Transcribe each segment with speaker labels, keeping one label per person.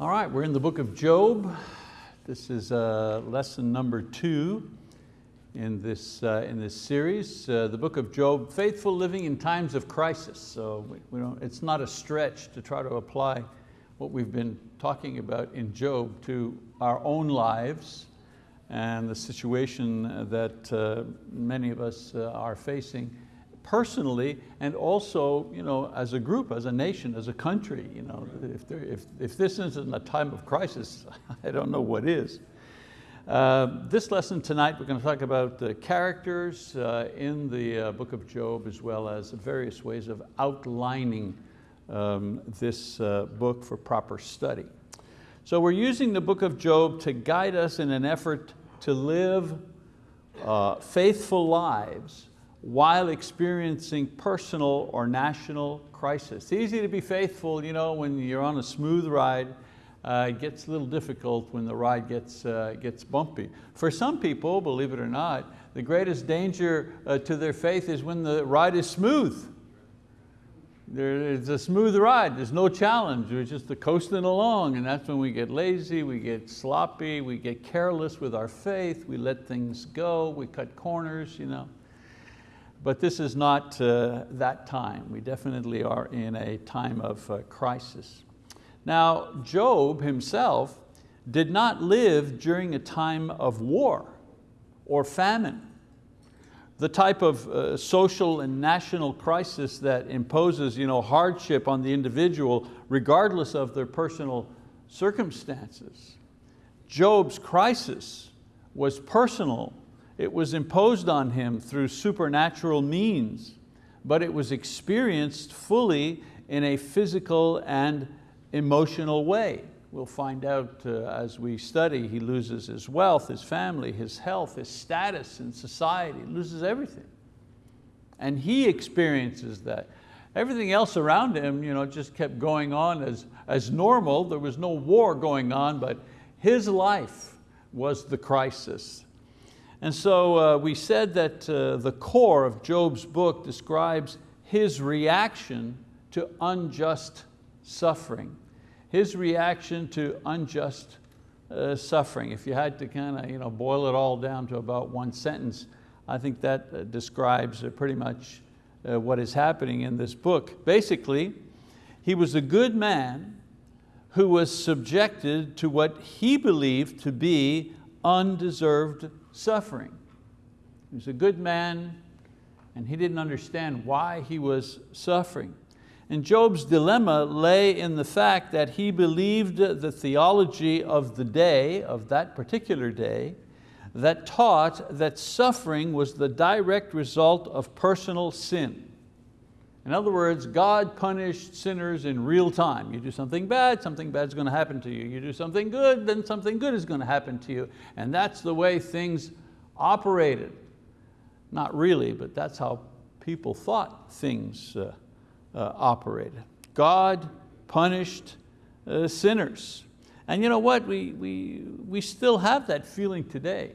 Speaker 1: All right, we're in the book of Job. This is uh, lesson number two in this, uh, in this series. Uh, the book of Job, faithful living in times of crisis. So we, we don't, it's not a stretch to try to apply what we've been talking about in Job to our own lives and the situation that uh, many of us uh, are facing personally and also you know, as a group, as a nation, as a country. You know, if, there, if, if this isn't a time of crisis, I don't know what is. Uh, this lesson tonight, we're going to talk about the characters uh, in the uh, book of Job as well as various ways of outlining um, this uh, book for proper study. So we're using the book of Job to guide us in an effort to live uh, faithful lives while experiencing personal or national crisis. It's easy to be faithful you know, when you're on a smooth ride. Uh, it gets a little difficult when the ride gets, uh, gets bumpy. For some people, believe it or not, the greatest danger uh, to their faith is when the ride is smooth. It's a smooth ride, there's no challenge, we're just coasting along and that's when we get lazy, we get sloppy, we get careless with our faith, we let things go, we cut corners. You know. But this is not uh, that time. We definitely are in a time of uh, crisis. Now, Job himself did not live during a time of war or famine. The type of uh, social and national crisis that imposes you know, hardship on the individual regardless of their personal circumstances. Job's crisis was personal it was imposed on him through supernatural means, but it was experienced fully in a physical and emotional way. We'll find out uh, as we study, he loses his wealth, his family, his health, his status in society, loses everything. And he experiences that. Everything else around him you know, just kept going on as, as normal. There was no war going on, but his life was the crisis. And so uh, we said that uh, the core of Job's book describes his reaction to unjust suffering. His reaction to unjust uh, suffering. If you had to kind of you know, boil it all down to about one sentence, I think that uh, describes uh, pretty much uh, what is happening in this book. Basically, he was a good man who was subjected to what he believed to be undeserved suffering. He was a good man and he didn't understand why he was suffering. And Job's dilemma lay in the fact that he believed the theology of the day, of that particular day, that taught that suffering was the direct result of personal sin. In other words, God punished sinners in real time. You do something bad, something bad is going to happen to you. You do something good, then something good is going to happen to you. And that's the way things operated. Not really, but that's how people thought things uh, uh, operated. God punished uh, sinners. And you know what, we, we, we still have that feeling today.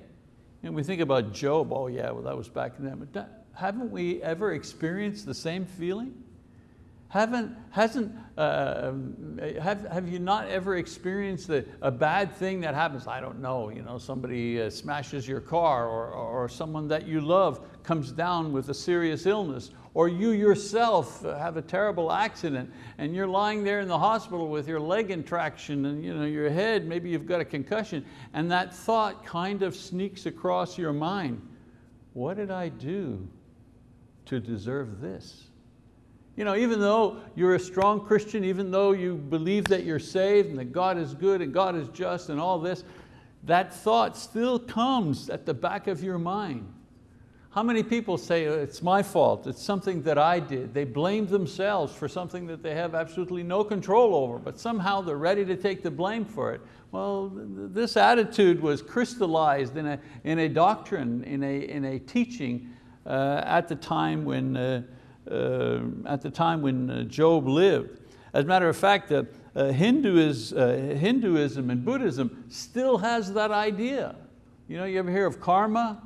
Speaker 1: And we think about Job, oh yeah, well that was back then. But that, haven't we ever experienced the same feeling? Haven't, hasn't, uh, have, have you not ever experienced a, a bad thing that happens? I don't know, you know somebody uh, smashes your car or, or someone that you love comes down with a serious illness or you yourself have a terrible accident and you're lying there in the hospital with your leg in traction and you know, your head, maybe you've got a concussion and that thought kind of sneaks across your mind. What did I do to deserve this. You know, even though you're a strong Christian, even though you believe that you're saved and that God is good and God is just and all this, that thought still comes at the back of your mind. How many people say, oh, it's my fault, it's something that I did. They blame themselves for something that they have absolutely no control over, but somehow they're ready to take the blame for it. Well, this attitude was crystallized in a, in a doctrine, in a, in a teaching at the time when, uh, uh, at the time when Job lived. As a matter of fact, uh, Hinduism, uh, and Buddhism still has that idea. You know, you ever hear of karma?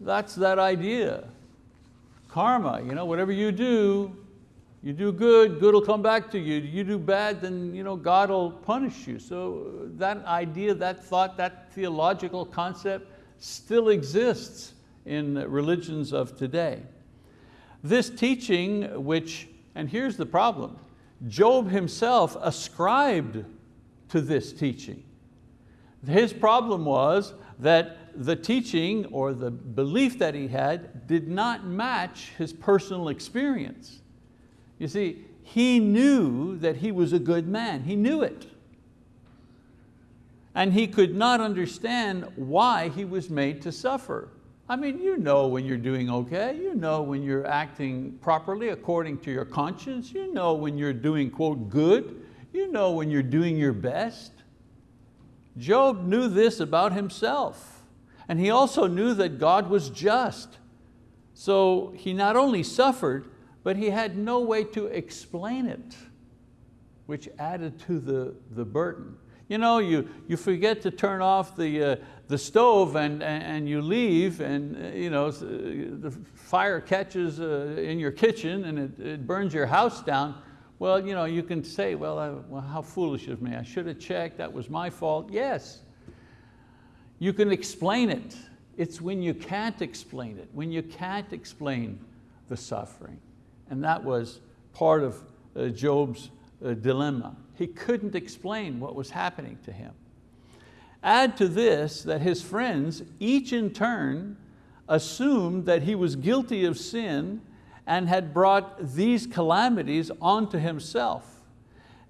Speaker 1: That's that idea. Karma, you know, whatever you do, You do good, good will come back to you. You do bad, then you know, God will punish you. So uh, that idea, that thought, that theological concept still exists in religions of today. This teaching, which, and here's the problem, Job himself ascribed to this teaching. His problem was that the teaching or the belief that he had did not match his personal experience. You see, he knew that he was a good man, he knew it. And he could not understand why he was made to suffer. I mean, you know when you're doing okay, you know when you're acting properly according to your conscience, you know when you're doing, quote, good, you know when you're doing your best. Job knew this about himself. And he also knew that God was just. So he not only suffered, but he had no way to explain it, which added to the, the burden. You know, you, you forget to turn off the, uh, the stove and, and you leave and uh, you know, uh, the fire catches uh, in your kitchen and it, it burns your house down. Well, you, know, you can say, well, I, well, how foolish of me. I should have checked, that was my fault. Yes, you can explain it. It's when you can't explain it, when you can't explain the suffering. And that was part of uh, Job's dilemma. He couldn't explain what was happening to him. Add to this that his friends, each in turn, assumed that he was guilty of sin and had brought these calamities onto himself.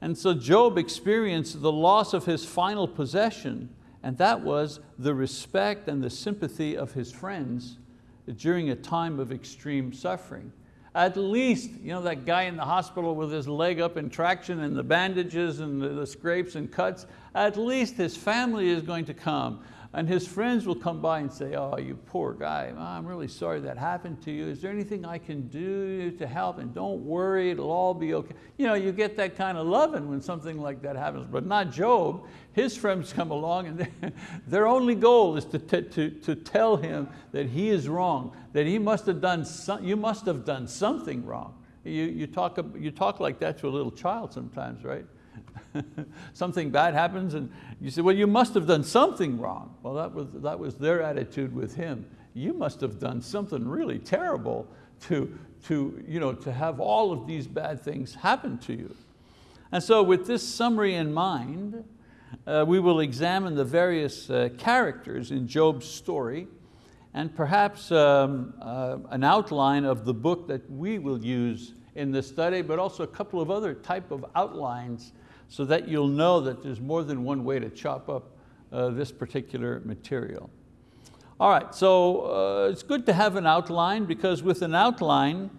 Speaker 1: And so Job experienced the loss of his final possession, and that was the respect and the sympathy of his friends during a time of extreme suffering at least you know, that guy in the hospital with his leg up in traction and the bandages and the, the scrapes and cuts, at least his family is going to come and his friends will come by and say, oh, you poor guy, I'm really sorry that happened to you. Is there anything I can do to help? And don't worry, it'll all be okay. You know, you get that kind of loving when something like that happens, but not Job. His friends come along and their only goal is to, to, to tell him that he is wrong, that he must have done, some, you must have done something wrong. You, you, talk, you talk like that to a little child sometimes, right? something bad happens and you say, well, you must have done something wrong. Well, that was, that was their attitude with him. You must have done something really terrible to, to, you know, to have all of these bad things happen to you. And so with this summary in mind, uh, we will examine the various uh, characters in Job's story and perhaps um, uh, an outline of the book that we will use in this study, but also a couple of other type of outlines so that you'll know that there's more than one way to chop up uh, this particular material. All right, so uh, it's good to have an outline because with an outline,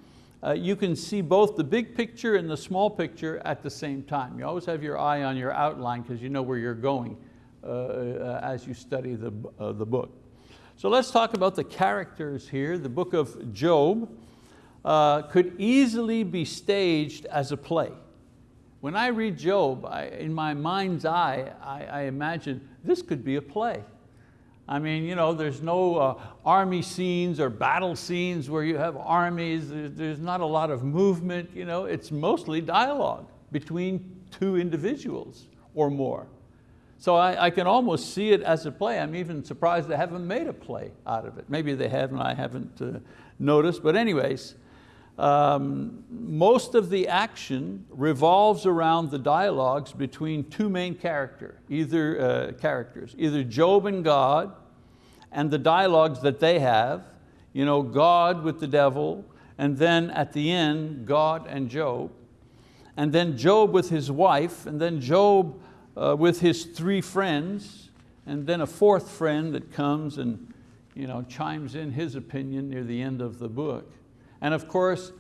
Speaker 1: uh, you can see both the big picture and the small picture at the same time. You always have your eye on your outline because you know where you're going uh, uh, as you study the, uh, the book. So let's talk about the characters here. The book of Job could easily be staged as a play. When I read Job, I, in my mind's eye, I, I, imagine this could be a play. I mean, you know, there's no uh, army scenes or battle scenes where you have armies, there's, there's not a lot of movement, you know, it's mostly dialogue between two individuals or more. So I, I, can almost see it as a play. I'm even surprised they haven't made a play out of it. Maybe they have and I haven't uh, noticed, but anyways, um, most of the action revolves around the dialogues between two main character, either, uh, characters, either Job and God, and the dialogues that they have, you know, God with the devil, and then at the end, God and Job, and then Job with his wife, and then Job uh, with his three friends, and then a fourth friend that comes and you know, chimes in his opinion near the end of the book. And of course,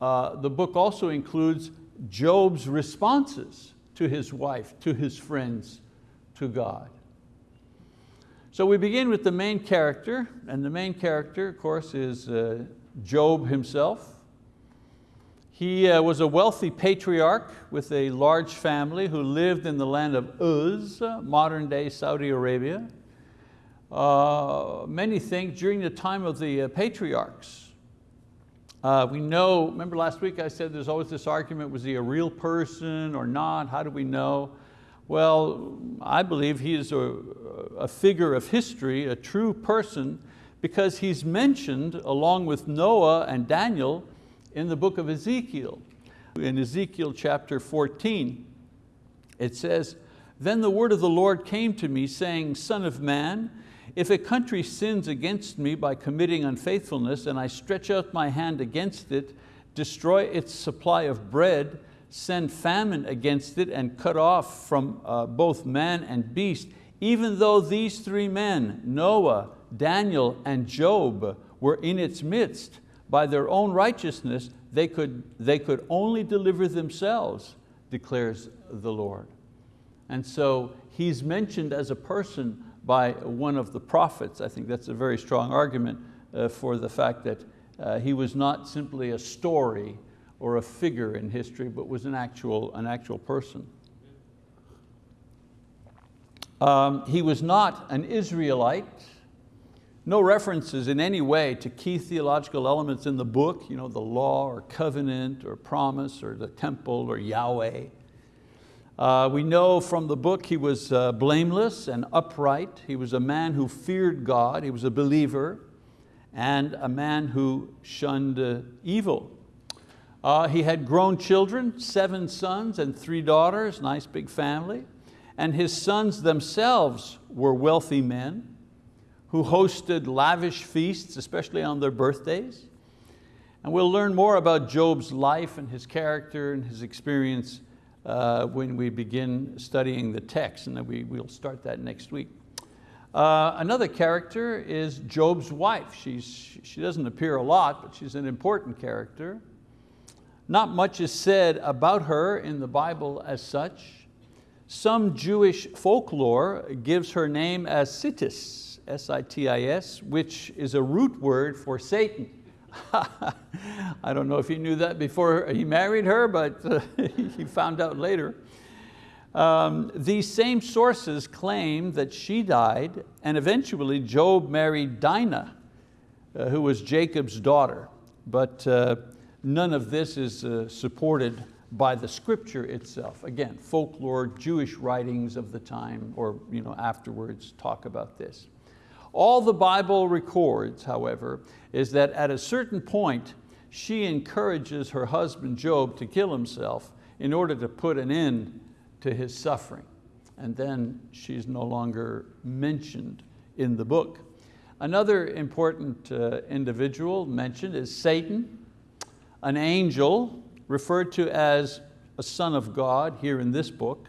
Speaker 1: uh, the book also includes Job's responses to his wife, to his friends, to God. So we begin with the main character, and the main character, of course, is uh, Job himself. He uh, was a wealthy patriarch with a large family who lived in the land of Uz, modern day Saudi Arabia. Uh, many think during the time of the uh, patriarchs, Uh, we know, remember last week I said there's always this argument, was he a real person or not? How do we know? Well, I believe he is a, a figure of history, a true person, because he's mentioned along with Noah and Daniel in the book of Ezekiel. In Ezekiel chapter 14, it says, Then the word of the Lord came to me saying, Son of man, if a country sins against me by committing unfaithfulness and I stretch out my hand against it, destroy its supply of bread, send famine against it and cut off from uh, both man and beast, even though these three men, Noah, Daniel, and Job, were in its midst, by their own righteousness, they could, they could only deliver themselves, declares the Lord. And so he's mentioned as a person by one of the prophets. I think that's a very strong argument uh, for the fact that uh, he was not simply a story or a figure in history, but was an actual, an actual person. Um, he was not an Israelite. No references in any way to key theological elements in the book, you know, the law or covenant or promise or the temple or Yahweh. Uh, we know from the book he was uh, blameless and upright. He was a man who feared God. He was a believer and a man who shunned uh, evil. Uh, he had grown children, seven sons and three daughters, nice big family. And his sons themselves were wealthy men who hosted lavish feasts, especially on their birthdays. And we'll learn more about Job's life and his character and his experience uh, when we begin studying the text, and we, we'll start that next week. Uh, another character is Job's wife. She's, she doesn't appear a lot, but she's an important character. Not much is said about her in the Bible as such. Some Jewish folklore gives her name as Sitis, S-I-T-I-S, which is a root word for Satan. I don't know if he knew that before he married her, but uh, he found out later. Um, these same sources claim that she died and eventually Job married Dinah, uh, who was Jacob's daughter. But uh, none of this is uh, supported by the scripture itself. Again, folklore, Jewish writings of the time or you know, afterwards talk about this. All the Bible records, however, is that at a certain point, she encourages her husband Job to kill himself in order to put an end to his suffering. And then she's no longer mentioned in the book. Another important uh, individual mentioned is Satan, an angel referred to as a son of God here in this book.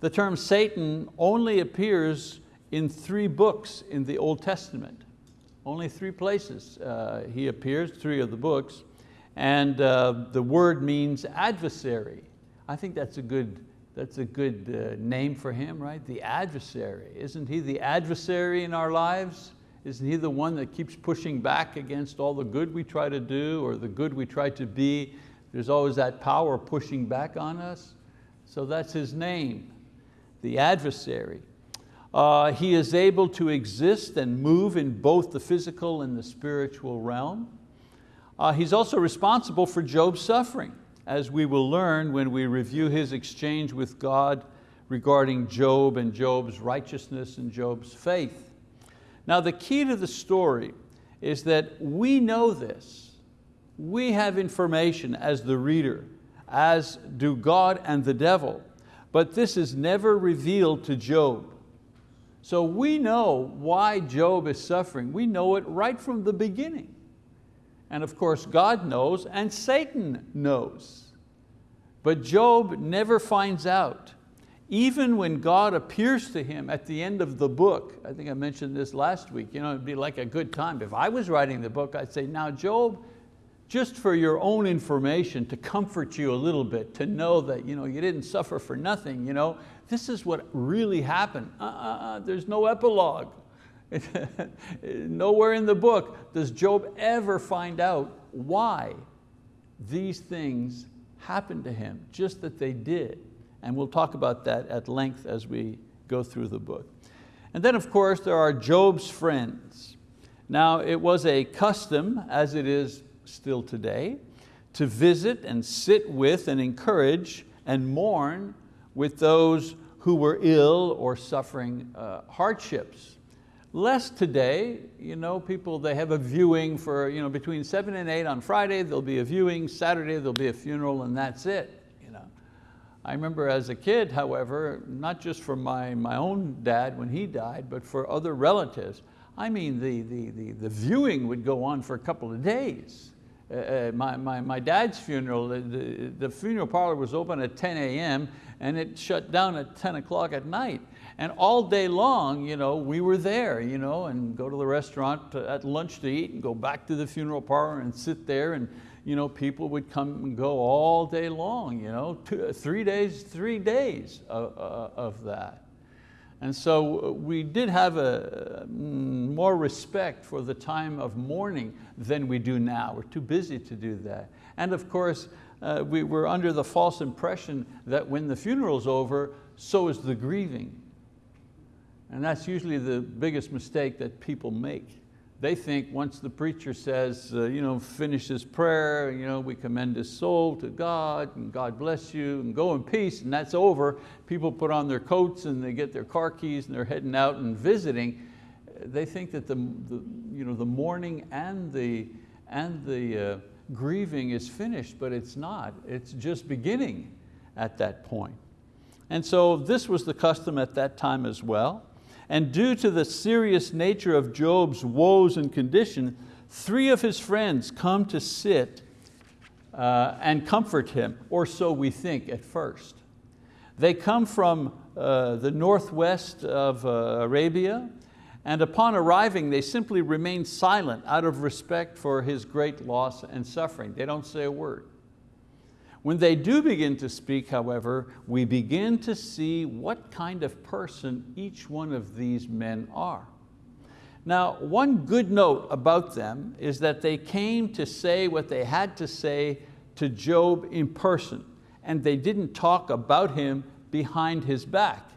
Speaker 1: The term Satan only appears in three books in the Old Testament. Only three places uh, he appears, three of the books, and uh, the word means adversary. I think that's a good, that's a good uh, name for him, right? The adversary. Isn't he the adversary in our lives? Isn't he the one that keeps pushing back against all the good we try to do or the good we try to be? There's always that power pushing back on us. So that's his name, the adversary. Uh, he is able to exist and move in both the physical and the spiritual realm. Uh, he's also responsible for Job's suffering, as we will learn when we review his exchange with God regarding Job and Job's righteousness and Job's faith. Now the key to the story is that we know this. We have information as the reader, as do God and the devil, but this is never revealed to Job. So we know why Job is suffering. We know it right from the beginning. And of course God knows and Satan knows. But Job never finds out. Even when God appears to him at the end of the book, I think I mentioned this last week, you know, it'd be like a good time. If I was writing the book, I'd say, now Job, just for your own information, to comfort you a little bit, to know that you, know, you didn't suffer for nothing, you know, this is what really happened. Uh, uh, uh, there's no epilogue. Nowhere in the book does Job ever find out why these things happened to him, just that they did. And we'll talk about that at length as we go through the book. And then of course there are Job's friends. Now it was a custom, as it is still today, to visit and sit with and encourage and mourn with those who were ill or suffering uh, hardships. Less today, you know, people, they have a viewing for you know, between seven and eight on Friday, there'll be a viewing, Saturday there'll be a funeral and that's it. You know. I remember as a kid, however, not just for my, my own dad when he died, but for other relatives, I mean, the, the, the, the viewing would go on for a couple of days. Uh, uh my, my, my dad's funeral, the, the, the funeral parlor was open at 10 a.m. and it shut down at 10 o'clock at night. And all day long, you know, we were there, you know, and go to the restaurant to, at lunch to eat and go back to the funeral parlor and sit there and you know, people would come and go all day long, you know, two, three days, three days of, uh, of that. And so uh, we did have a, mm, more respect for the time of mourning than we do now. We're too busy to do that. And of course, uh, we were under the false impression that when the funeral's over, so is the grieving. And that's usually the biggest mistake that people make they think once the preacher says, uh, you know, finish his prayer, you know, we commend his soul to God and God bless you and go in peace and that's over, people put on their coats and they get their car keys and they're heading out and visiting. They think that the, the, you know, the mourning and the, and the uh, grieving is finished, but it's not. It's just beginning at that point. And so this was the custom at that time as well. And due to the serious nature of Job's woes and condition, three of his friends come to sit uh, and comfort him, or so we think at first. They come from uh, the northwest of uh, Arabia, and upon arriving, they simply remain silent out of respect for his great loss and suffering. They don't say a word. When they do begin to speak, however, we begin to see what kind of person each one of these men are. Now, one good note about them is that they came to say what they had to say to Job in person, and they didn't talk about him behind his back.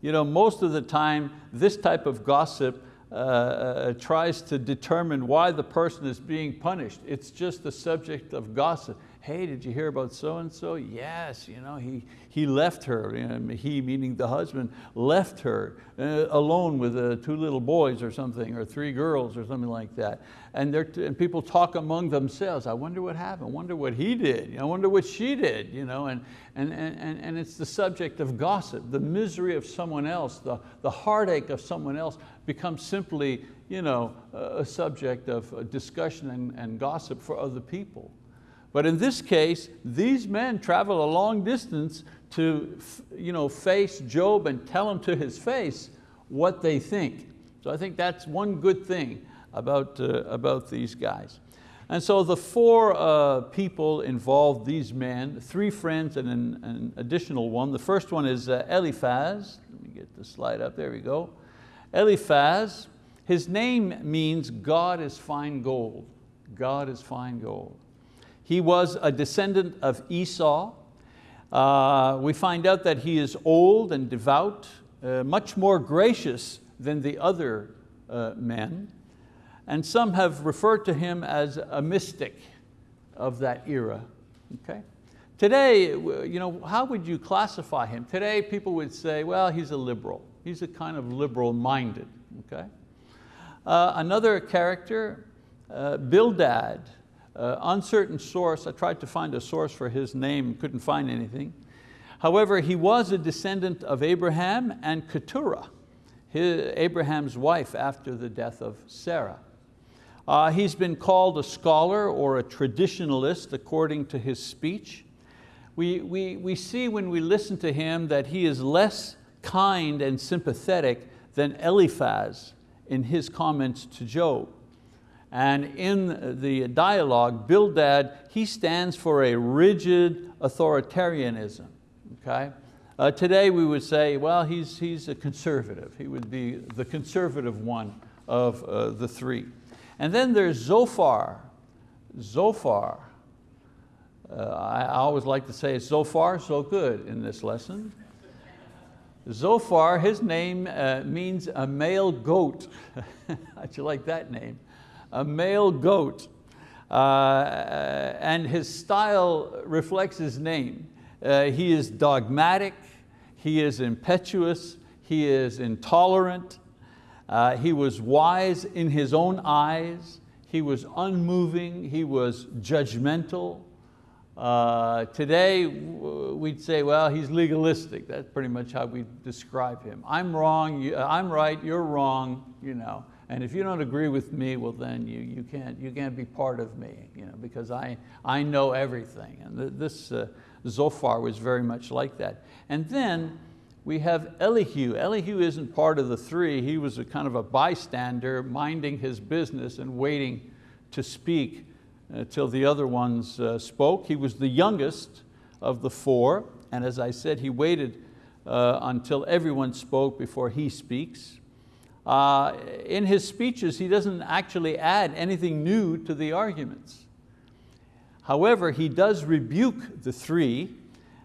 Speaker 1: You know, most of the time, this type of gossip uh, uh, tries to determine why the person is being punished. It's just the subject of gossip hey, did you hear about so-and-so? Yes, you know, he, he left her, know, he meaning the husband, left her uh, alone with uh, two little boys or something, or three girls or something like that. And, and people talk among themselves, I wonder what happened, I wonder what he did, I wonder what she did, you know, and, and, and, and it's the subject of gossip, the misery of someone else, the, the heartache of someone else becomes simply you know, a subject of discussion and, and gossip for other people. But in this case, these men travel a long distance to you know, face Job and tell him to his face what they think. So I think that's one good thing about, uh, about these guys. And so the four uh, people involved, these men, three friends and an, an additional one. The first one is uh, Eliphaz. Let me get the slide up, there we go. Eliphaz, his name means God is fine gold. God is fine gold. He was a descendant of Esau. Uh, we find out that he is old and devout, uh, much more gracious than the other uh, men. And some have referred to him as a mystic of that era. Okay? Today, you know, how would you classify him? Today people would say, well, he's a liberal. He's a kind of liberal minded. Okay? Uh, another character, uh, Bildad, uh, uncertain source, I tried to find a source for his name, couldn't find anything. However, he was a descendant of Abraham and Keturah, his, Abraham's wife after the death of Sarah. Uh, he's been called a scholar or a traditionalist according to his speech. We, we, we see when we listen to him that he is less kind and sympathetic than Eliphaz in his comments to Job. And in the dialogue, Bildad, he stands for a rigid authoritarianism, okay? Uh, today we would say, well, he's, he's a conservative. He would be the conservative one of uh, the three. And then there's Zophar. Zophar. Uh, I, always like to say so far, so good in this lesson. Zophar, his name uh, means a male goat. How'd you like that name? A male goat. Uh, and his style reflects his name. Uh, he is dogmatic, he is impetuous, he is intolerant, uh, he was wise in his own eyes, he was unmoving, he was judgmental. Uh, today we'd say, well, he's legalistic. That's pretty much how we describe him. I'm wrong, I'm right, you're wrong. You know. And if you don't agree with me, well then you, you, can't, you can't be part of me you know, because I, I know everything. And this uh, Zophar was very much like that. And then we have Elihu. Elihu isn't part of the three. He was a kind of a bystander minding his business and waiting to speak uh, the other ones uh, spoke. He was the youngest of the four. And as I said, he waited uh, until everyone spoke before he speaks. Uh, in his speeches, he doesn't actually add anything new to the arguments. However, he does rebuke the three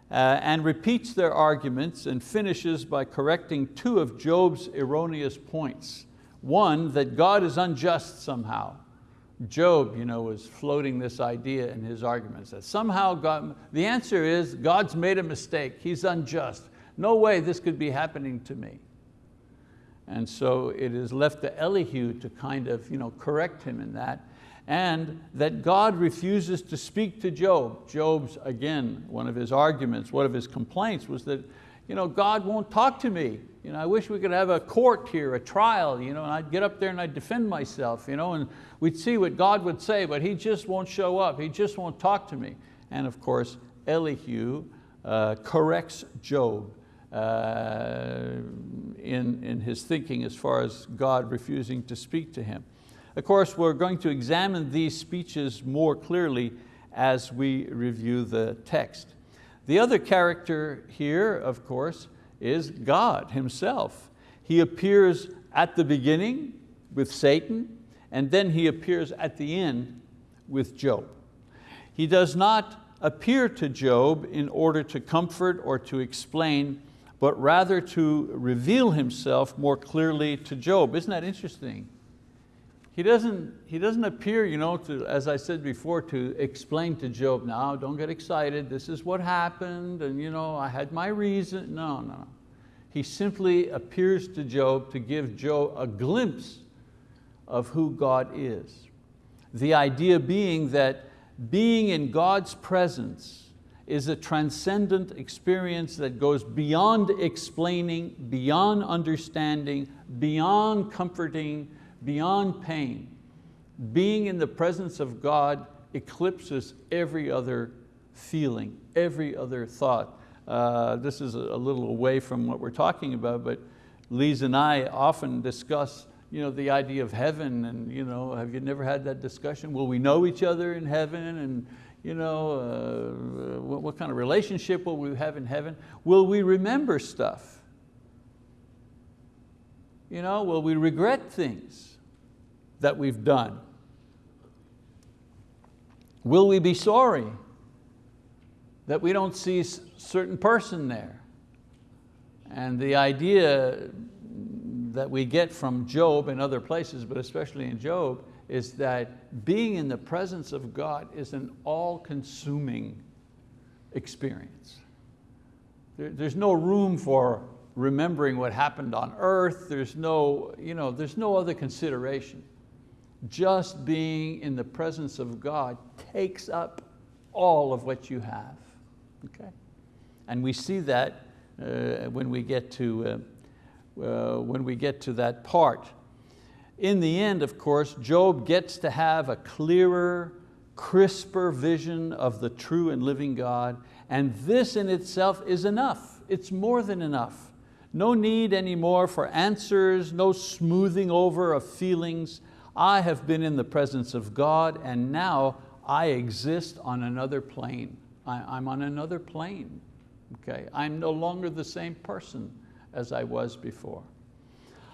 Speaker 1: uh, and repeats their arguments and finishes by correcting two of Job's erroneous points. One, that God is unjust somehow. Job you know, was floating this idea in his arguments that somehow God, the answer is God's made a mistake, He's unjust. No way this could be happening to me. And so it is left to Elihu to kind of you know, correct him in that. And that God refuses to speak to Job. Job's, again, one of his arguments, one of his complaints was that you know, God won't talk to me. You know, I wish we could have a court here, a trial, you know, and I'd get up there and I'd defend myself, you know, and we'd see what God would say, but He just won't show up. He just won't talk to me. And of course, Elihu uh, corrects Job Uh, in, in his thinking as far as God refusing to speak to him. Of course, we're going to examine these speeches more clearly as we review the text. The other character here, of course, is God himself. He appears at the beginning with Satan, and then he appears at the end with Job. He does not appear to Job in order to comfort or to explain, but rather to reveal himself more clearly to Job. Isn't that interesting? He doesn't, he doesn't appear, you know, to, as I said before, to explain to Job, now don't get excited, this is what happened, and you know, I had my reason. No, no. He simply appears to Job to give Job a glimpse of who God is. The idea being that being in God's presence is a transcendent experience that goes beyond explaining, beyond understanding, beyond comforting, beyond pain. Being in the presence of God eclipses every other feeling, every other thought. Uh, this is a little away from what we're talking about, but Lise and I often discuss you know, the idea of heaven and you know, have you never had that discussion? Will we know each other in heaven? And you know, uh, what, what kind of relationship will we have in heaven? Will we remember stuff? You know, will we regret things that we've done? Will we be sorry that we don't see a certain person there? And the idea that we get from Job and other places, but especially in Job, is that being in the presence of God is an all-consuming experience. There, there's no room for remembering what happened on earth. There's no, you know, there's no other consideration. Just being in the presence of God takes up all of what you have. Okay? And we see that uh, when, we get to, uh, uh, when we get to that part in the end, of course, Job gets to have a clearer, crisper vision of the true and living God, and this in itself is enough. It's more than enough. No need anymore for answers, no smoothing over of feelings. I have been in the presence of God and now I exist on another plane. I, am on another plane. Okay? I'm no longer the same person as I was before.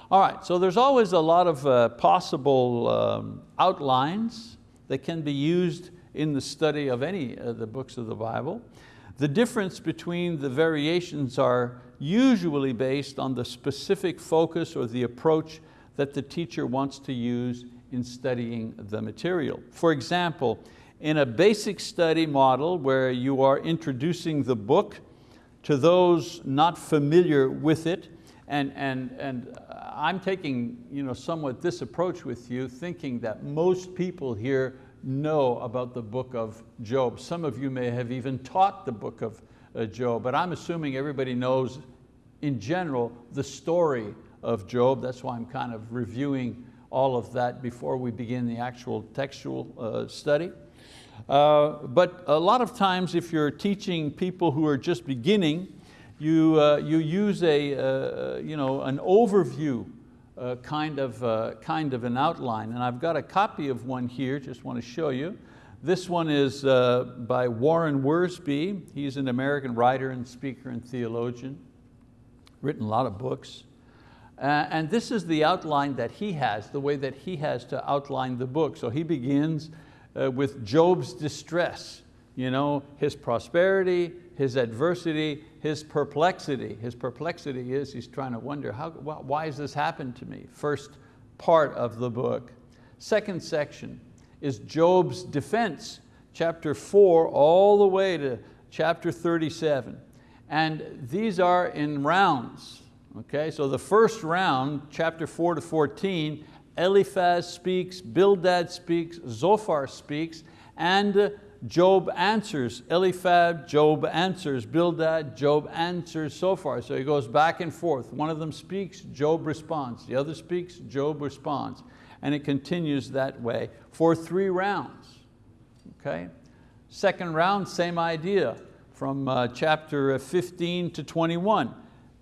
Speaker 1: All right, so there's always a lot of uh, possible um, outlines that can be used in the study of any of the books of the Bible. The difference between the variations are usually based on the specific focus or the approach that the teacher wants to use in studying the material. For example, in a basic study model where you are introducing the book to those not familiar with it, and, and, and I'm taking you know, somewhat this approach with you, thinking that most people here know about the book of Job. Some of you may have even taught the book of uh, Job, but I'm assuming everybody knows in general the story of Job. That's why I'm kind of reviewing all of that before we begin the actual textual uh, study. Uh, but a lot of times if you're teaching people who are just beginning, you, uh, you use a, uh, you know, an overview uh, kind, of, uh, kind of an outline. And I've got a copy of one here, just want to show you. This one is uh, by Warren Wiersbe. He's an American writer and speaker and theologian, written a lot of books. Uh, and this is the outline that he has, the way that he has to outline the book. So he begins uh, with Job's distress, you know, his prosperity, his adversity, his perplexity. His perplexity is he's trying to wonder, how, why has this happened to me? First part of the book. Second section is Job's defense, chapter four all the way to chapter 37. And these are in rounds. Okay, so the first round, chapter four to 14, Eliphaz speaks, Bildad speaks, Zophar speaks, and Job answers. Eliphaz, Job answers. Bildad, Job answers, Zophar. So he goes back and forth. One of them speaks, Job responds. The other speaks, Job responds. And it continues that way for three rounds. Okay? Second round, same idea, from uh, chapter 15 to 21.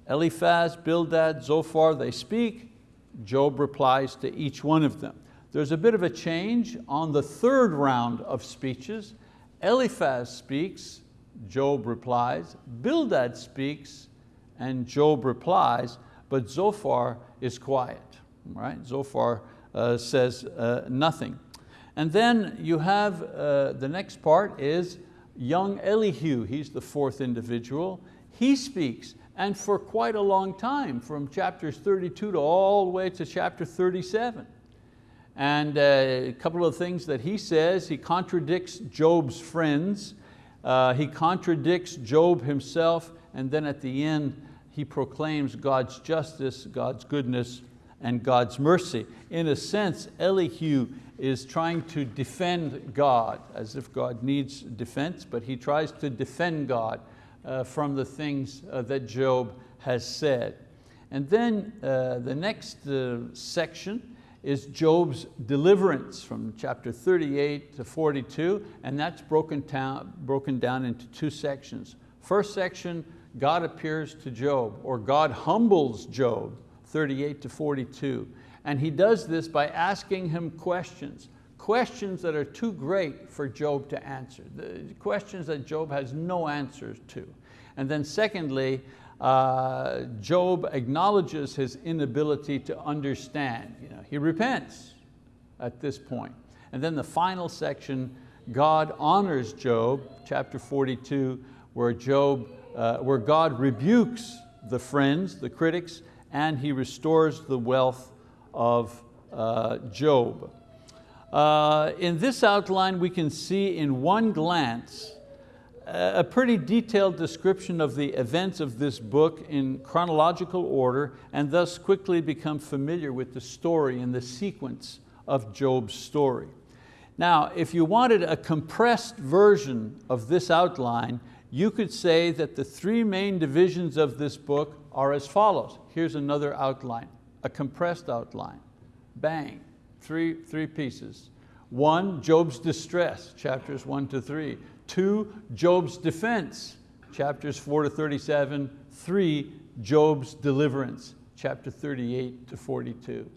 Speaker 1: Eliphaz, Bildad, Zophar, they speak. Job replies to each one of them. There's a bit of a change on the third round of speeches. Eliphaz speaks, Job replies. Bildad speaks, and Job replies, but Zophar is quiet, right? Zophar uh, says uh, nothing. And then you have, uh, the next part is young Elihu, he's the fourth individual. He speaks, and for quite a long time, from chapters 32 to all the way to chapter 37. And uh, a couple of things that he says, he contradicts Job's friends, uh, he contradicts Job himself, and then at the end, he proclaims God's justice, God's goodness, and God's mercy. In a sense, Elihu is trying to defend God, as if God needs defense, but he tries to defend God uh, from the things uh, that Job has said. And then uh, the next uh, section is Job's deliverance from chapter 38 to 42, and that's broken down, broken down into two sections. First section, God appears to Job, or God humbles Job, 38 to 42. And he does this by asking him questions, questions that are too great for Job to answer, questions that Job has no answers to. And then secondly, uh, Job acknowledges his inability to understand. You know, he repents at this point. And then the final section, God honors Job, chapter 42, where, Job, uh, where God rebukes the friends, the critics, and he restores the wealth of uh, Job. Uh, in this outline, we can see in one glance a pretty detailed description of the events of this book in chronological order and thus quickly become familiar with the story and the sequence of Job's story. Now, if you wanted a compressed version of this outline, you could say that the three main divisions of this book are as follows. Here's another outline, a compressed outline. Bang, three, three pieces. One, Job's distress, chapters one to three. Two, Job's defense, chapters four to 37. Three, Job's deliverance, chapter 38 to 42.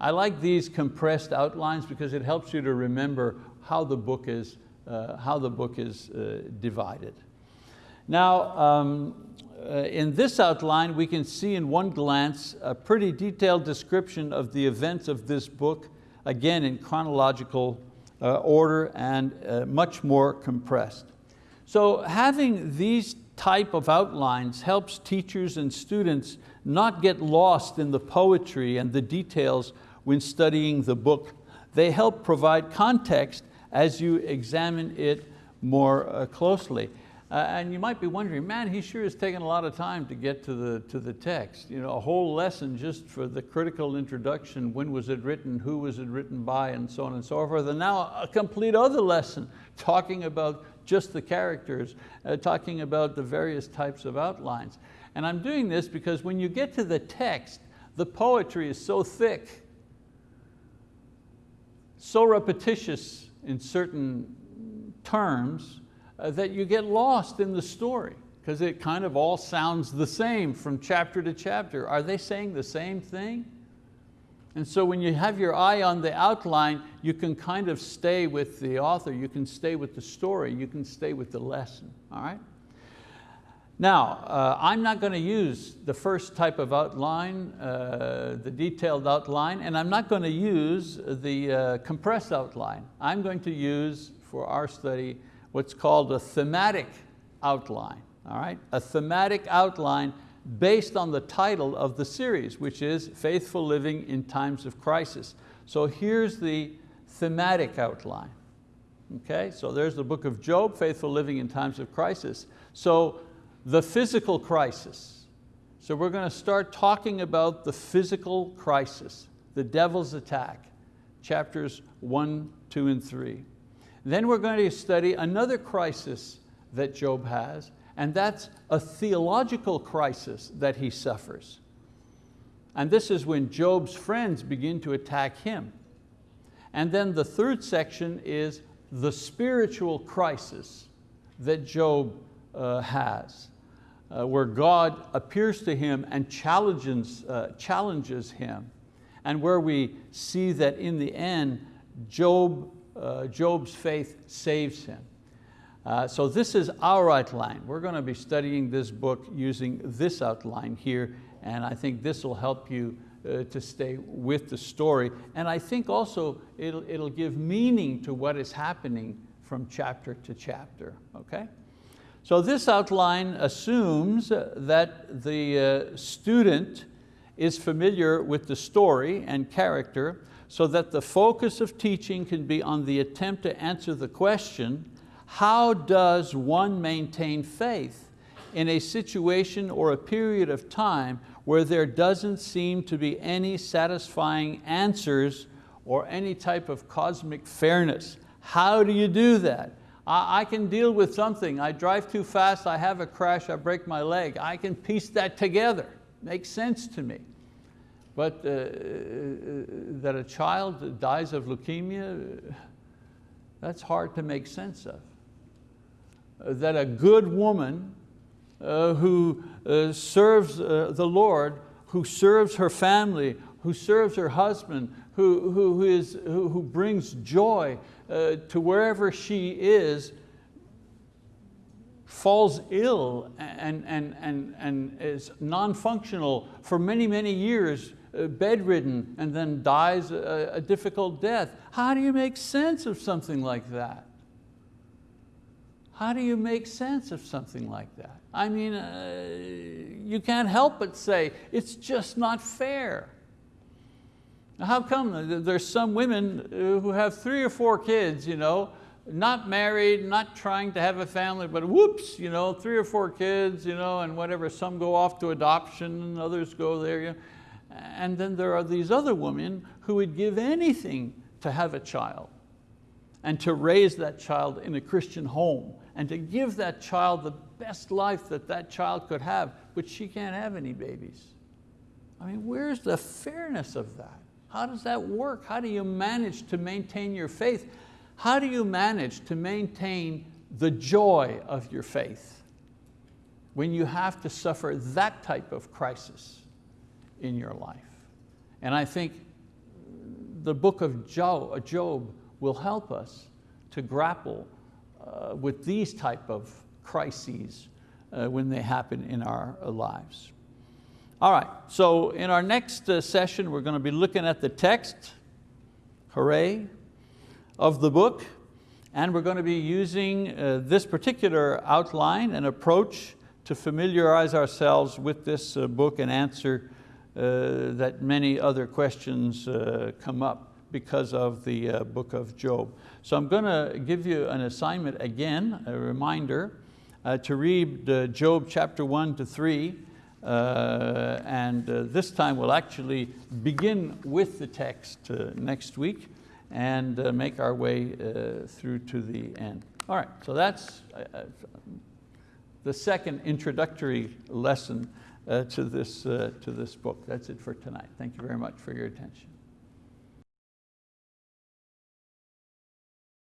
Speaker 1: I like these compressed outlines because it helps you to remember how the book is, uh, how the book is uh, divided. Now, um, uh, in this outline, we can see in one glance a pretty detailed description of the events of this book, again in chronological uh, order and uh, much more compressed. So having these type of outlines helps teachers and students not get lost in the poetry and the details when studying the book They help provide context as you examine it more uh, closely. Uh, and you might be wondering, man, he sure has taken a lot of time to get to the, to the text. You know, a whole lesson just for the critical introduction, when was it written, who was it written by, and so on and so forth. And now a complete other lesson talking about just the characters, uh, talking about the various types of outlines. And I'm doing this because when you get to the text, the poetry is so thick, so repetitious in certain terms, uh, that you get lost in the story because it kind of all sounds the same from chapter to chapter. Are they saying the same thing? And so when you have your eye on the outline, you can kind of stay with the author, you can stay with the story, you can stay with the lesson, all right? Now, uh, I'm not going to use the first type of outline, uh, the detailed outline, and I'm not going to use the uh, compressed outline. I'm going to use, for our study, what's called a thematic outline, all right? A thematic outline based on the title of the series, which is Faithful Living in Times of Crisis. So here's the thematic outline. Okay, so there's the book of Job, Faithful Living in Times of Crisis. So the physical crisis. So we're going to start talking about the physical crisis, the devil's attack, chapters one, two, and three. Then we're going to study another crisis that Job has, and that's a theological crisis that he suffers. And this is when Job's friends begin to attack him. And then the third section is the spiritual crisis that Job uh, has, uh, where God appears to him and challenges, uh, challenges him, and where we see that in the end, Job uh, Job's faith saves him. Uh, so this is our outline. We're going to be studying this book using this outline here, and I think this will help you uh, to stay with the story. And I think also it'll, it'll give meaning to what is happening from chapter to chapter, okay? So this outline assumes that the uh, student is familiar with the story and character, so that the focus of teaching can be on the attempt to answer the question, how does one maintain faith in a situation or a period of time where there doesn't seem to be any satisfying answers or any type of cosmic fairness? How do you do that? I can deal with something, I drive too fast, I have a crash, I break my leg. I can piece that together, makes sense to me. But uh, uh, that a child dies of leukemia, that's hard to make sense of. Uh, that a good woman uh, who uh, serves uh, the Lord, who serves her family, who serves her husband, who, who, is, who, who brings joy to wherever she is, falls ill and, and, and, and is non-functional for many, many years uh, bedridden and then dies a, a difficult death. How do you make sense of something like that? How do you make sense of something like that? I mean, uh, you can't help but say, it's just not fair. How come there's some women uh, who have three or four kids, you know, not married, not trying to have a family, but whoops, you know, three or four kids, you know, and whatever, some go off to adoption and others go there. You know. And then there are these other women who would give anything to have a child and to raise that child in a Christian home and to give that child the best life that that child could have, but she can't have any babies. I mean, where's the fairness of that? How does that work? How do you manage to maintain your faith? How do you manage to maintain the joy of your faith when you have to suffer that type of crisis? In your life. And I think the book of Job will help us to grapple uh, with these type of crises uh, when they happen in our lives. All right, so in our next uh, session, we're going to be looking at the text, hooray, of the book, and we're going to be using uh, this particular outline and approach to familiarize ourselves with this uh, book and answer uh, that many other questions uh, come up because of the uh, book of Job. So I'm going to give you an assignment again, a reminder, uh, to read uh, Job chapter one to three, uh, and uh, this time we'll actually begin with the text uh, next week and uh, make our way uh, through to the end. All right, so that's uh, the second introductory lesson uh, to, this, uh, to this book. That's it for tonight. Thank you very much for your attention.